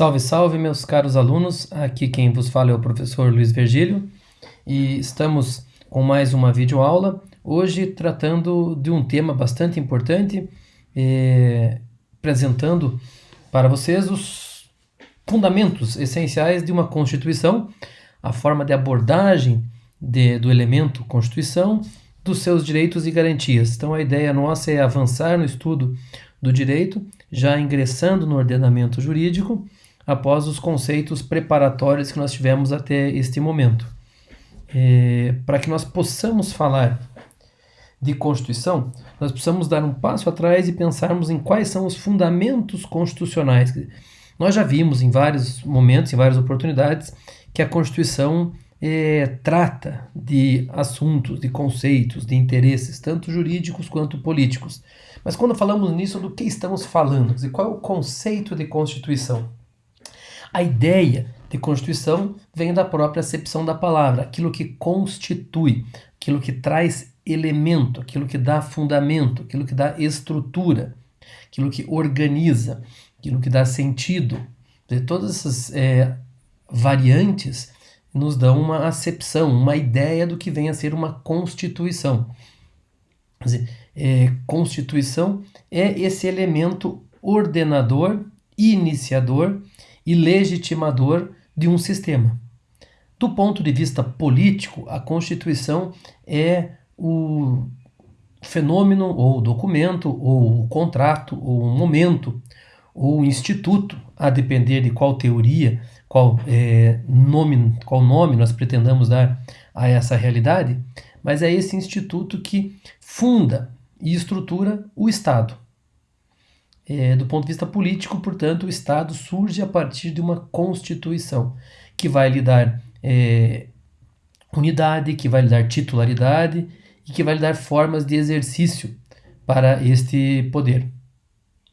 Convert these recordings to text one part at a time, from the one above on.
Salve, salve, meus caros alunos. Aqui quem vos fala é o professor Luiz Virgílio e estamos com mais uma videoaula, hoje tratando de um tema bastante importante, eh, apresentando para vocês os fundamentos essenciais de uma Constituição, a forma de abordagem de, do elemento Constituição, dos seus direitos e garantias. Então a ideia nossa é avançar no estudo do direito, já ingressando no ordenamento jurídico, após os conceitos preparatórios que nós tivemos até este momento. É, Para que nós possamos falar de Constituição, nós precisamos dar um passo atrás e pensarmos em quais são os fundamentos constitucionais. Nós já vimos em vários momentos, em várias oportunidades, que a Constituição é, trata de assuntos, de conceitos, de interesses, tanto jurídicos quanto políticos. Mas quando falamos nisso, do que estamos falando? E qual é o conceito de Constituição? A ideia de Constituição vem da própria acepção da palavra, aquilo que constitui, aquilo que traz elemento, aquilo que dá fundamento, aquilo que dá estrutura, aquilo que organiza, aquilo que dá sentido. todas essas é, variantes nos dão uma acepção, uma ideia do que vem a ser uma constituição. Quer dizer, é, constituição é esse elemento ordenador, iniciador e legitimador de um sistema. Do ponto de vista político, a Constituição é o fenômeno, ou documento, ou contrato, ou momento, ou instituto, a depender de qual teoria, qual, é, nome, qual nome nós pretendamos dar a essa realidade, mas é esse instituto que funda e estrutura o Estado. É, do ponto de vista político, portanto, o Estado surge a partir de uma Constituição, que vai lhe dar é, unidade, que vai lhe dar titularidade e que vai lhe dar formas de exercício para este poder,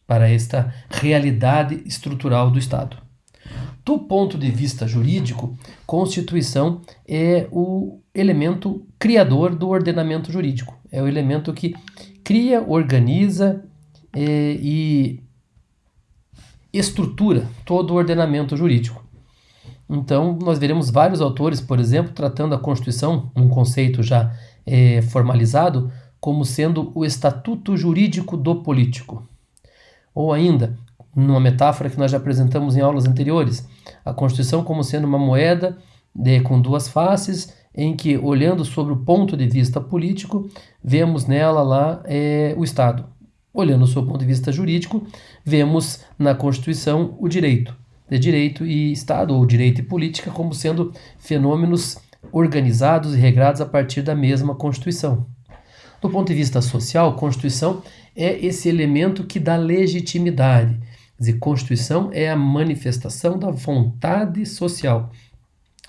para esta realidade estrutural do Estado. Do ponto de vista jurídico, Constituição é o elemento criador do ordenamento jurídico. É o elemento que cria, organiza é, e estrutura todo o ordenamento jurídico. Então, nós veremos vários autores, por exemplo, tratando a Constituição, um conceito já é, formalizado, como sendo o estatuto jurídico do político. Ou ainda, numa metáfora que nós já apresentamos em aulas anteriores, a Constituição como sendo uma moeda de, com duas faces, em que, olhando sobre o ponto de vista político, vemos nela lá é, o Estado, Olhando do seu ponto de vista jurídico, vemos na Constituição o direito, de direito e Estado, ou direito e política, como sendo fenômenos organizados e regrados a partir da mesma Constituição. Do ponto de vista social, Constituição é esse elemento que dá legitimidade. Quer dizer, Constituição é a manifestação da vontade social.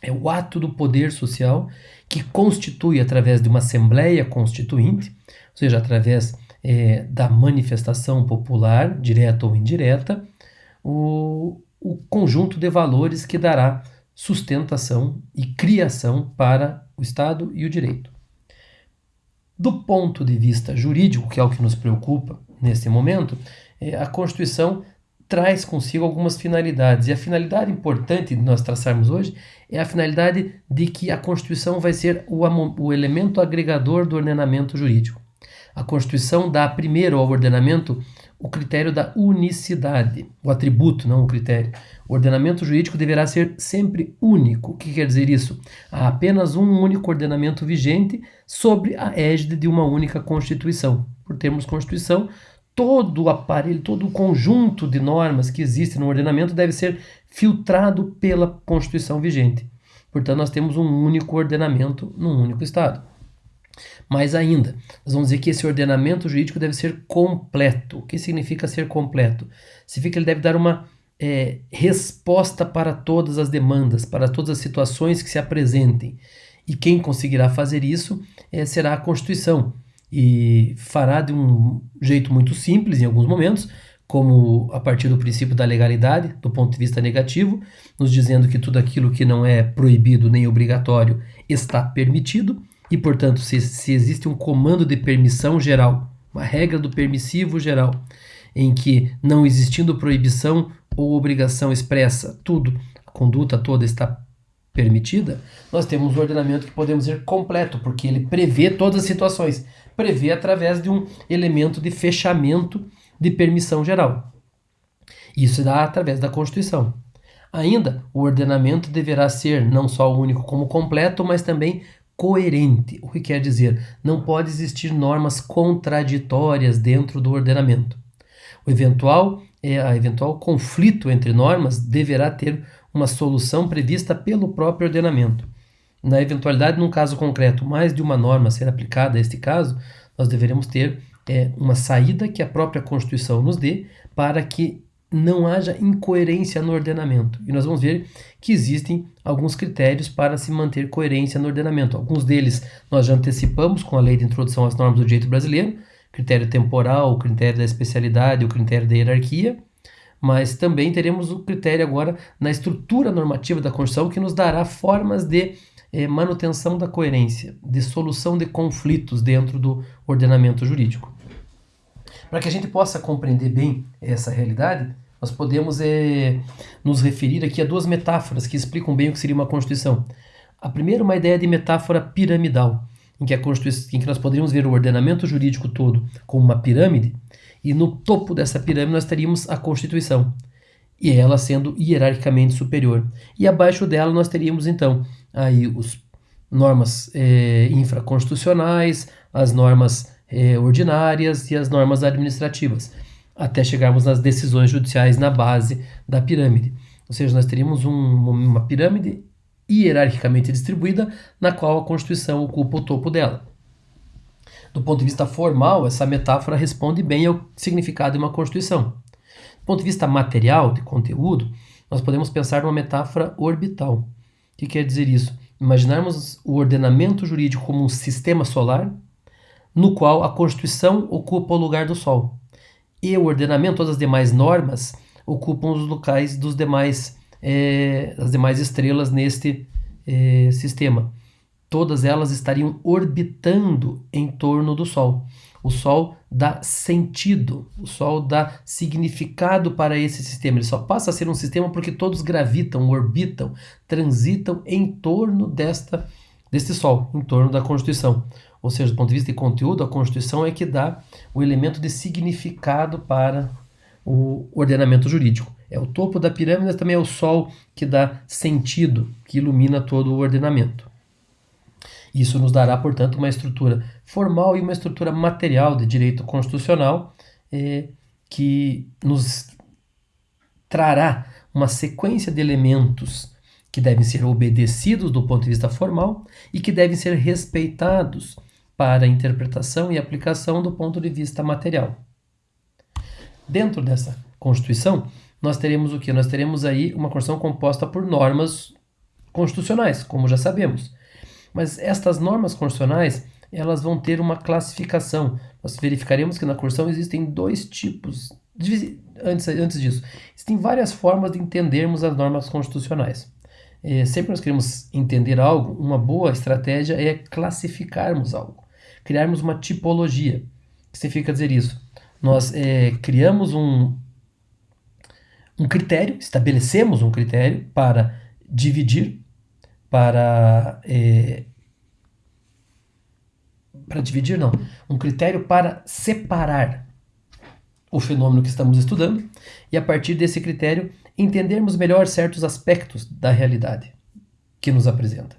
É o ato do poder social que constitui, através de uma Assembleia Constituinte, ou seja, através é, da manifestação popular, direta ou indireta, o, o conjunto de valores que dará sustentação e criação para o Estado e o direito. Do ponto de vista jurídico, que é o que nos preocupa nesse momento, é, a Constituição traz consigo algumas finalidades. E a finalidade importante de nós traçarmos hoje é a finalidade de que a Constituição vai ser o, o elemento agregador do ordenamento jurídico. A Constituição dá primeiro ao ordenamento o critério da unicidade, o atributo, não o critério. O ordenamento jurídico deverá ser sempre único. O que quer dizer isso? Há apenas um único ordenamento vigente sobre a égide de uma única Constituição. Por termos Constituição, todo o aparelho, todo o conjunto de normas que existe no ordenamento deve ser filtrado pela Constituição vigente. Portanto, nós temos um único ordenamento num único Estado. Mais ainda, nós vamos dizer que esse ordenamento jurídico deve ser completo. O que significa ser completo? Significa que ele deve dar uma é, resposta para todas as demandas, para todas as situações que se apresentem. E quem conseguirá fazer isso é, será a Constituição. E fará de um jeito muito simples em alguns momentos, como a partir do princípio da legalidade, do ponto de vista negativo, nos dizendo que tudo aquilo que não é proibido nem obrigatório está permitido e, portanto, se, se existe um comando de permissão geral, uma regra do permissivo geral, em que, não existindo proibição, ou obrigação expressa, tudo, a conduta toda está permitida, nós temos um ordenamento que podemos dizer completo, porque ele prevê todas as situações, prevê através de um elemento de fechamento de permissão geral. Isso dá através da Constituição. Ainda, o ordenamento deverá ser não só único como completo, mas também coerente. O que quer dizer? Não pode existir normas contraditórias dentro do ordenamento. O eventual, é, a eventual conflito entre normas deverá ter uma solução prevista pelo próprio ordenamento. Na eventualidade, num caso concreto, mais de uma norma ser aplicada a este caso, nós deveremos ter é, uma saída que a própria Constituição nos dê para que não haja incoerência no ordenamento. E nós vamos ver que existem alguns critérios para se manter coerência no ordenamento. Alguns deles nós já antecipamos com a lei de introdução às normas do direito brasileiro, critério temporal, o critério da especialidade, o critério da hierarquia, mas também teremos o critério agora na estrutura normativa da Constituição que nos dará formas de eh, manutenção da coerência, de solução de conflitos dentro do ordenamento jurídico. Para que a gente possa compreender bem essa realidade, nós podemos é, nos referir aqui a duas metáforas que explicam bem o que seria uma Constituição. A primeira, uma ideia de metáfora piramidal, em que, a Constituição, em que nós poderíamos ver o ordenamento jurídico todo como uma pirâmide, e no topo dessa pirâmide nós teríamos a Constituição, e ela sendo hierarquicamente superior. E abaixo dela nós teríamos então aí os normas é, infraconstitucionais, as normas eh, ordinárias e as normas administrativas, até chegarmos nas decisões judiciais na base da pirâmide. Ou seja, nós teríamos um, uma pirâmide hierarquicamente distribuída, na qual a Constituição ocupa o topo dela. Do ponto de vista formal, essa metáfora responde bem ao significado de uma Constituição. Do ponto de vista material, de conteúdo, nós podemos pensar numa metáfora orbital. O que quer dizer isso? Imaginarmos o ordenamento jurídico como um sistema solar no qual a Constituição ocupa o lugar do Sol. E o ordenamento, todas as demais normas, ocupam os locais dos demais, é, demais estrelas neste é, sistema. Todas elas estariam orbitando em torno do Sol. O Sol dá sentido, o Sol dá significado para esse sistema. Ele só passa a ser um sistema porque todos gravitam, orbitam, transitam em torno desta, deste Sol, em torno da Constituição ou seja, do ponto de vista de conteúdo, a Constituição é que dá o elemento de significado para o ordenamento jurídico. É o topo da pirâmide, mas também é o sol que dá sentido, que ilumina todo o ordenamento. Isso nos dará, portanto, uma estrutura formal e uma estrutura material de direito constitucional eh, que nos trará uma sequência de elementos que devem ser obedecidos do ponto de vista formal e que devem ser respeitados para interpretação e aplicação do ponto de vista material. Dentro dessa Constituição, nós teremos o que? Nós teremos aí uma Constituição composta por normas constitucionais, como já sabemos. Mas estas normas constitucionais, elas vão ter uma classificação. Nós verificaremos que na Constituição existem dois tipos. Antes, antes disso, existem várias formas de entendermos as normas constitucionais. É, sempre que nós queremos entender algo, uma boa estratégia é classificarmos algo criarmos uma tipologia. O que significa dizer isso? Nós é, criamos um, um critério, estabelecemos um critério para dividir, para. É, para dividir, não. Um critério para separar o fenômeno que estamos estudando e, a partir desse critério, entendermos melhor certos aspectos da realidade que nos apresenta.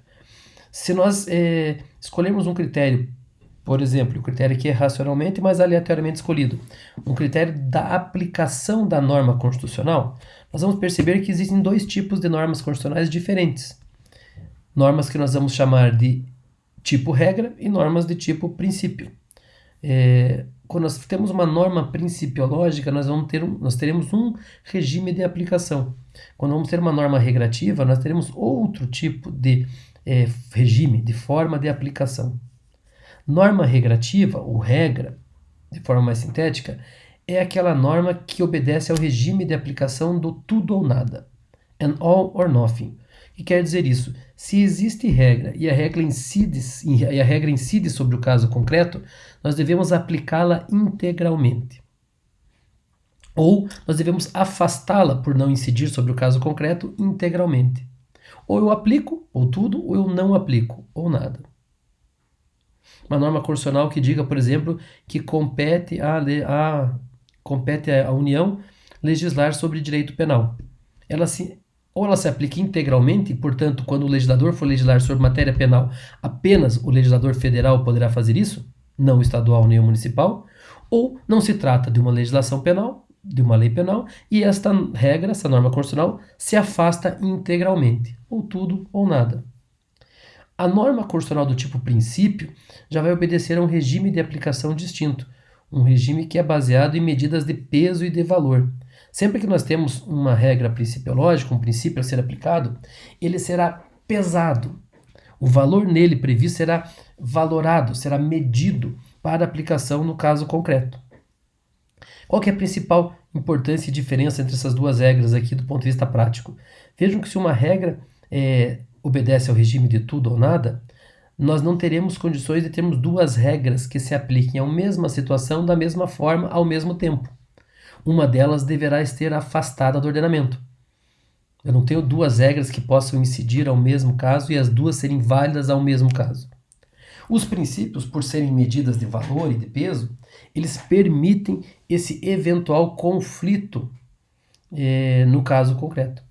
Se nós é, escolhermos um critério por exemplo, o critério aqui é racionalmente, mas aleatoriamente escolhido. Um critério da aplicação da norma constitucional, nós vamos perceber que existem dois tipos de normas constitucionais diferentes. Normas que nós vamos chamar de tipo regra e normas de tipo princípio. É, quando nós temos uma norma principiológica, nós, vamos ter um, nós teremos um regime de aplicação. Quando vamos ter uma norma regrativa, nós teremos outro tipo de é, regime, de forma de aplicação. Norma regrativa, ou regra, de forma mais sintética, é aquela norma que obedece ao regime de aplicação do tudo ou nada, an all or nothing. Que quer dizer isso? Se existe regra e a regra incide, e a regra incide sobre o caso concreto, nós devemos aplicá-la integralmente. ou nós devemos afastá-la por não incidir sobre o caso concreto integralmente. Ou eu aplico, ou tudo, ou eu não aplico, ou nada. Uma norma constitucional que diga, por exemplo, que compete a, a, compete à União legislar sobre direito penal. Ela se, ou ela se aplica integralmente, portanto, quando o legislador for legislar sobre matéria penal, apenas o legislador federal poderá fazer isso, não estadual nem municipal, ou não se trata de uma legislação penal, de uma lei penal, e esta regra, essa norma constitucional, se afasta integralmente, ou tudo ou nada. A norma constitucional do tipo princípio já vai obedecer a um regime de aplicação distinto, um regime que é baseado em medidas de peso e de valor. Sempre que nós temos uma regra principiológica, um princípio a ser aplicado, ele será pesado. O valor nele previsto será valorado, será medido para aplicação no caso concreto. Qual é a principal importância e diferença entre essas duas regras aqui do ponto de vista prático? Vejam que se uma regra é, obedece ao regime de tudo ou nada, nós não teremos condições de termos duas regras que se apliquem à mesma situação da mesma forma ao mesmo tempo. Uma delas deverá estar afastada do ordenamento. Eu não tenho duas regras que possam incidir ao mesmo caso e as duas serem válidas ao mesmo caso. Os princípios, por serem medidas de valor e de peso, eles permitem esse eventual conflito é, no caso concreto.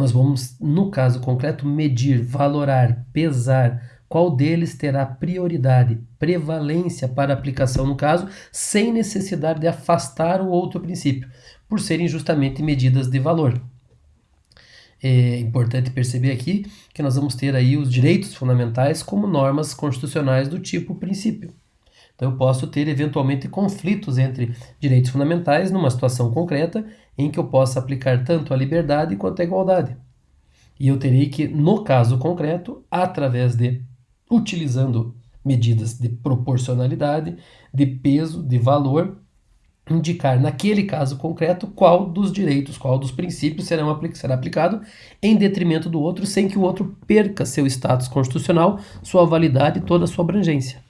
Nós vamos, no caso concreto, medir, valorar, pesar qual deles terá prioridade, prevalência para aplicação no caso, sem necessidade de afastar o outro princípio, por serem justamente medidas de valor é importante perceber aqui que nós vamos ter aí os direitos fundamentais como normas constitucionais do tipo princípio. Então eu posso ter eventualmente conflitos entre direitos fundamentais numa situação concreta em que eu possa aplicar tanto a liberdade quanto a igualdade. E eu terei que, no caso concreto, através de utilizando medidas de proporcionalidade, de peso, de valor, indicar naquele caso concreto qual dos direitos, qual dos princípios serão, será aplicado em detrimento do outro, sem que o outro perca seu status constitucional, sua validade e toda a sua abrangência.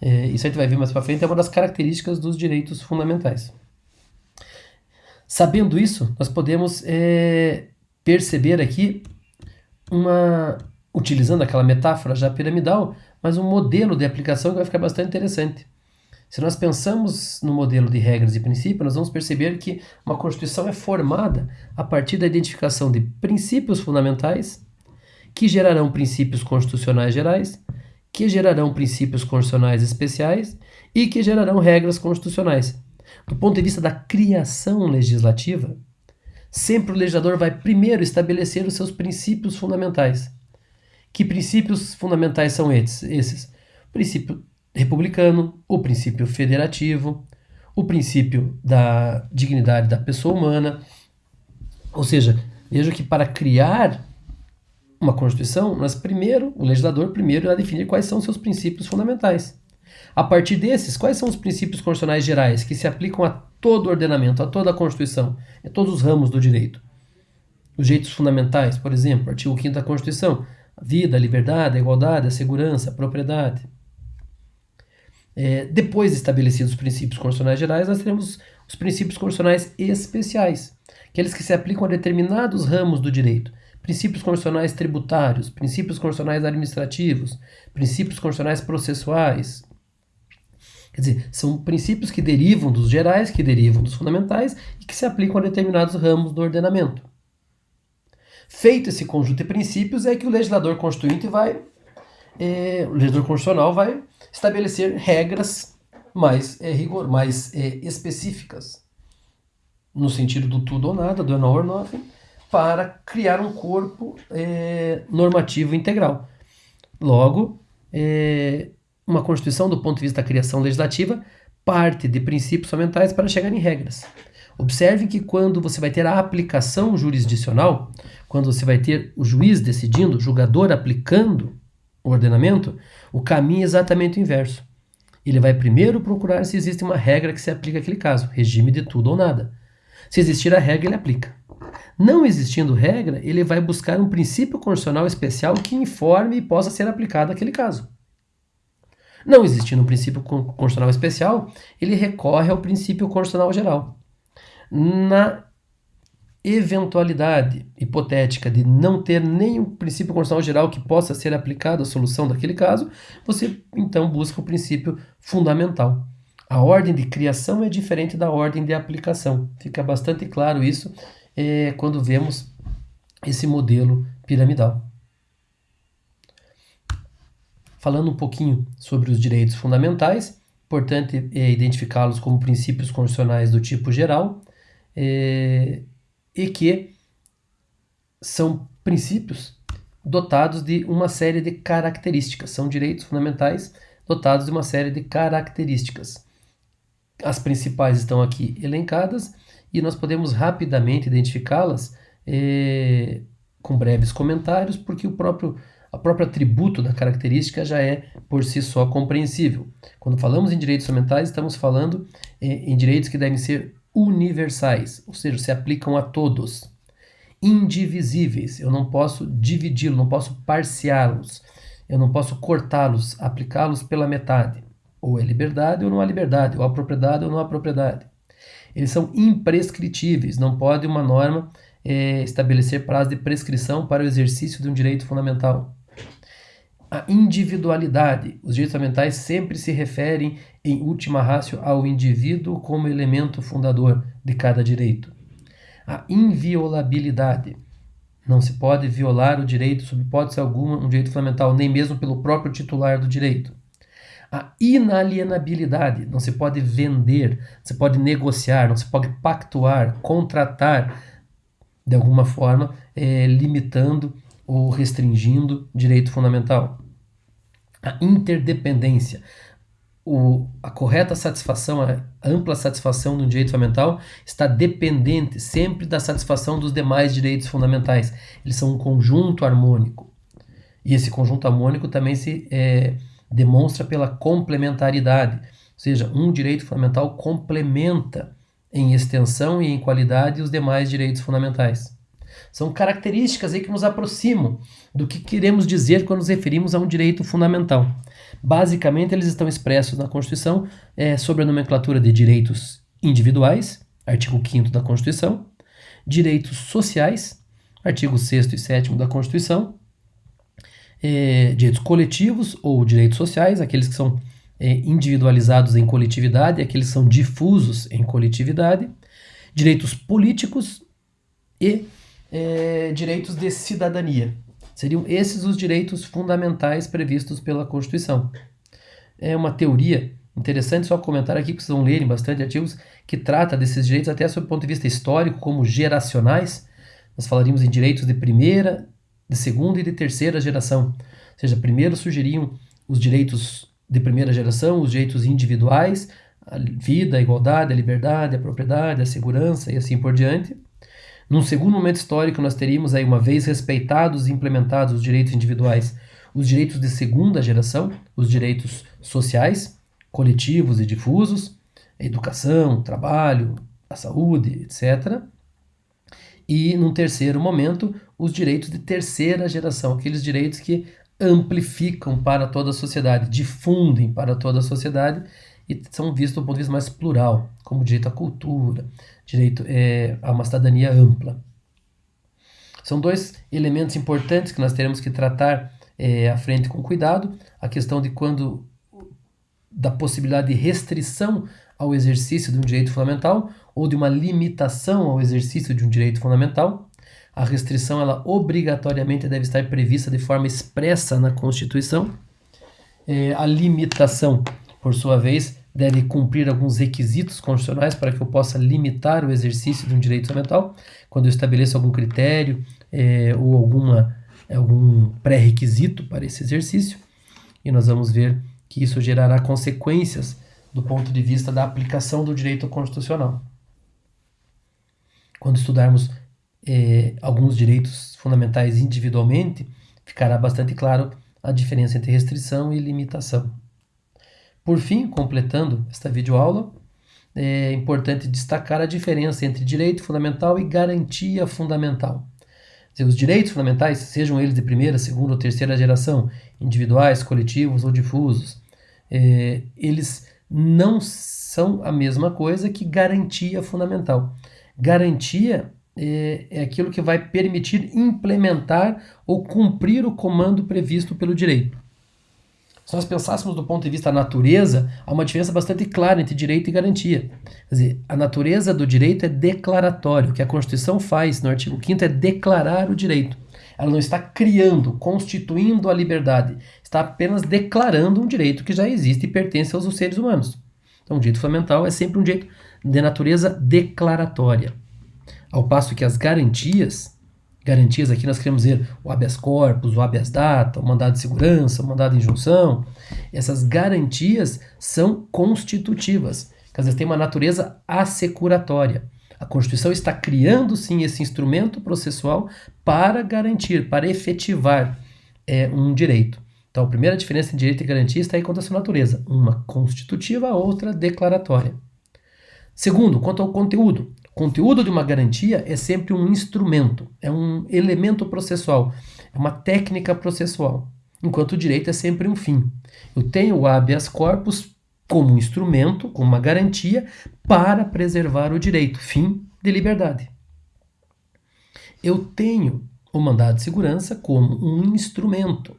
É, isso a gente vai ver mais para frente, é uma das características dos direitos fundamentais. Sabendo isso, nós podemos é, perceber aqui uma, utilizando aquela metáfora já piramidal, mas um modelo de aplicação que vai ficar bastante interessante. Se nós pensamos no modelo de regras e princípios, nós vamos perceber que uma Constituição é formada a partir da identificação de princípios fundamentais, que gerarão princípios constitucionais gerais, que gerarão princípios constitucionais especiais e que gerarão regras constitucionais. Do ponto de vista da criação legislativa, sempre o legislador vai primeiro estabelecer os seus princípios fundamentais. Que princípios fundamentais são esses? esses? Princípio republicano, o princípio federativo, o princípio da dignidade da pessoa humana. Ou seja, veja que para criar uma Constituição, nós primeiro, o legislador primeiro irá definir quais são seus princípios fundamentais. A partir desses, quais são os princípios constitucionais gerais que se aplicam a todo o ordenamento, a toda a Constituição, a todos os ramos do direito? Os direitos fundamentais, por exemplo, artigo 5 da Constituição, a vida, a liberdade, a igualdade, a segurança, a propriedade. É, depois de estabelecidos os princípios constitucionais gerais, nós teremos os princípios constitucionais especiais, aqueles que se aplicam a determinados ramos do direito. Princípios constitucionais tributários, princípios constitucionais administrativos, princípios constitucionais processuais. Quer dizer, são princípios que derivam dos gerais, que derivam dos fundamentais e que se aplicam a determinados ramos do ordenamento. Feito esse conjunto de princípios, é que o legislador constituinte vai, é, o legislador constitucional vai estabelecer regras mais, é, rigor, mais é, específicas, no sentido do tudo ou nada, do no or nothing, para criar um corpo é, normativo integral. Logo, é, uma Constituição, do ponto de vista da criação legislativa, parte de princípios fundamentais para chegar em regras. Observe que quando você vai ter a aplicação jurisdicional, quando você vai ter o juiz decidindo, o julgador aplicando o ordenamento, o caminho é exatamente o inverso. Ele vai primeiro procurar se existe uma regra que se aplica àquele caso, regime de tudo ou nada. Se existir a regra, ele aplica. Não existindo regra, ele vai buscar um princípio constitucional especial que informe e possa ser aplicado àquele caso. Não existindo um princípio constitucional especial, ele recorre ao princípio constitucional geral. Na eventualidade hipotética de não ter nenhum princípio constitucional geral que possa ser aplicado à solução daquele caso, você então busca o princípio fundamental. A ordem de criação é diferente da ordem de aplicação. Fica bastante claro isso é, quando vemos esse modelo piramidal. Falando um pouquinho sobre os direitos fundamentais, importante é identificá-los como princípios constitucionais do tipo geral é, e que são princípios dotados de uma série de características, são direitos fundamentais dotados de uma série de características. As principais estão aqui elencadas e nós podemos rapidamente identificá-las é, com breves comentários, porque o próprio a próprio atributo da característica já é por si só compreensível. Quando falamos em direitos fundamentais, estamos falando é, em direitos que devem ser universais, ou seja, se aplicam a todos. Indivisíveis, eu não posso dividi-los, não posso parciá-los, eu não posso cortá-los, aplicá-los pela metade. Ou é liberdade ou não há liberdade, ou há propriedade ou não há propriedade. Eles são imprescritíveis, não pode uma norma é, estabelecer prazo de prescrição para o exercício de um direito fundamental. A individualidade. Os direitos fundamentais sempre se referem, em última ratio, ao indivíduo como elemento fundador de cada direito. A inviolabilidade. Não se pode violar o direito, sob hipótese alguma, um direito fundamental, nem mesmo pelo próprio titular do direito. A inalienabilidade, não se pode vender, não se pode negociar, não se pode pactuar, contratar, de alguma forma, é, limitando ou restringindo direito fundamental. A interdependência, o, a correta satisfação, a ampla satisfação do direito fundamental está dependente sempre da satisfação dos demais direitos fundamentais. Eles são um conjunto harmônico. E esse conjunto harmônico também se é, demonstra pela complementaridade, ou seja, um direito fundamental complementa em extensão e em qualidade os demais direitos fundamentais. São características aí que nos aproximam do que queremos dizer quando nos referimos a um direito fundamental. Basicamente, eles estão expressos na Constituição é, sobre a nomenclatura de direitos individuais, artigo 5 da Constituição, direitos sociais, artigo 6 e 7 da Constituição, é, direitos coletivos ou direitos sociais, aqueles que são é, individualizados em coletividade, aqueles que são difusos em coletividade, direitos políticos e é, direitos de cidadania. Seriam esses os direitos fundamentais previstos pela Constituição. É uma teoria interessante, só comentar aqui, que vocês vão lerem bastante artigos, que trata desses direitos até sob o ponto de vista histórico, como geracionais. Nós falaríamos em direitos de primeira, de segunda e de terceira geração. Ou seja, primeiro surgiriam os direitos de primeira geração, os direitos individuais, a vida, a igualdade, a liberdade, a propriedade, a segurança e assim por diante. Num segundo momento histórico, nós teríamos aí, uma vez respeitados e implementados os direitos individuais, os direitos de segunda geração, os direitos sociais, coletivos e difusos, a educação, o trabalho, a saúde, etc. E, num terceiro momento, os direitos de terceira geração, aqueles direitos que amplificam para toda a sociedade, difundem para toda a sociedade e são vistos do ponto de vista mais plural, como direito à cultura, direito é, a uma cidadania ampla. São dois elementos importantes que nós teremos que tratar é, à frente com cuidado: a questão de quando da possibilidade de restrição ao exercício de um direito fundamental ou de uma limitação ao exercício de um direito fundamental. A restrição ela obrigatoriamente deve estar prevista de forma expressa na Constituição. É, a limitação, por sua vez, deve cumprir alguns requisitos constitucionais para que eu possa limitar o exercício de um direito fundamental. Quando eu estabeleço algum critério é, ou alguma, algum pré-requisito para esse exercício, e nós vamos ver que isso gerará consequências do ponto de vista da aplicação do direito constitucional. Quando estudarmos é, alguns direitos fundamentais individualmente, ficará bastante claro a diferença entre restrição e limitação. Por fim, completando esta videoaula, é importante destacar a diferença entre direito fundamental e garantia fundamental. Os direitos fundamentais, sejam eles de primeira, segunda ou terceira geração, individuais, coletivos ou difusos, é, eles não são a mesma coisa que garantia fundamental. Garantia é, é aquilo que vai permitir implementar ou cumprir o comando previsto pelo direito. Se nós pensássemos do ponto de vista da natureza, há uma diferença bastante clara entre direito e garantia. Quer dizer, a natureza do direito é declaratório. O que a Constituição faz no artigo 5 é declarar o direito. Ela não está criando, constituindo a liberdade. Está apenas declarando um direito que já existe e pertence aos seres humanos. Então, o direito fundamental é sempre um direito de natureza declaratória. Ao passo que as garantias garantias aqui nós queremos dizer o habeas corpus, o habeas data, o mandado de segurança, o mandado de injunção. Essas garantias são constitutivas, quer dizer, têm uma natureza assecuratória. A Constituição está criando sim esse instrumento processual para garantir, para efetivar é, um direito. Então, a primeira diferença entre direito e garantia está aí quanto à sua natureza, uma constitutiva, outra declaratória. Segundo, quanto ao conteúdo, conteúdo de uma garantia é sempre um instrumento, é um elemento processual, é uma técnica processual, enquanto o direito é sempre um fim. Eu tenho o habeas corpus como um instrumento, como uma garantia para preservar o direito, fim de liberdade. Eu tenho o mandado de segurança como um instrumento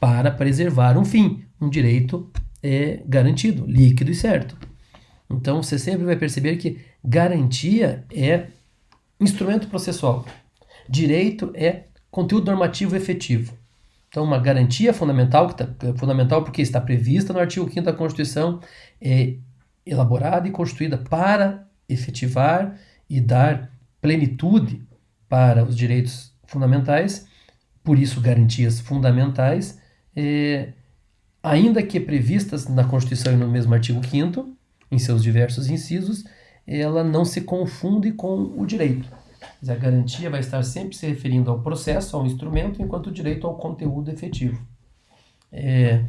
para preservar um fim, um direito é garantido, líquido e certo. Então você sempre vai perceber que garantia é instrumento processual, direito é conteúdo normativo efetivo. Então, uma garantia fundamental, que tá, é fundamental porque está prevista no artigo 5 da Constituição, é elaborada e constituída para efetivar e dar plenitude para os direitos fundamentais, por isso, garantias fundamentais, é, ainda que previstas na Constituição e no mesmo artigo 5 em seus diversos incisos, ela não se confunde com o direito. A garantia vai estar sempre se referindo ao processo, ao instrumento, enquanto o direito ao conteúdo efetivo. É,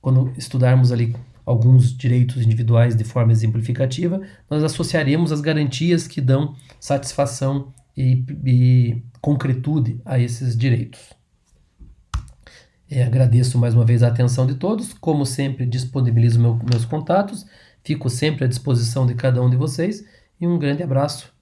quando estudarmos ali alguns direitos individuais de forma exemplificativa, nós associaremos as garantias que dão satisfação e, e concretude a esses direitos. É, agradeço mais uma vez a atenção de todos. Como sempre, disponibilizo meu, meus contatos. Fico sempre à disposição de cada um de vocês. E um grande abraço.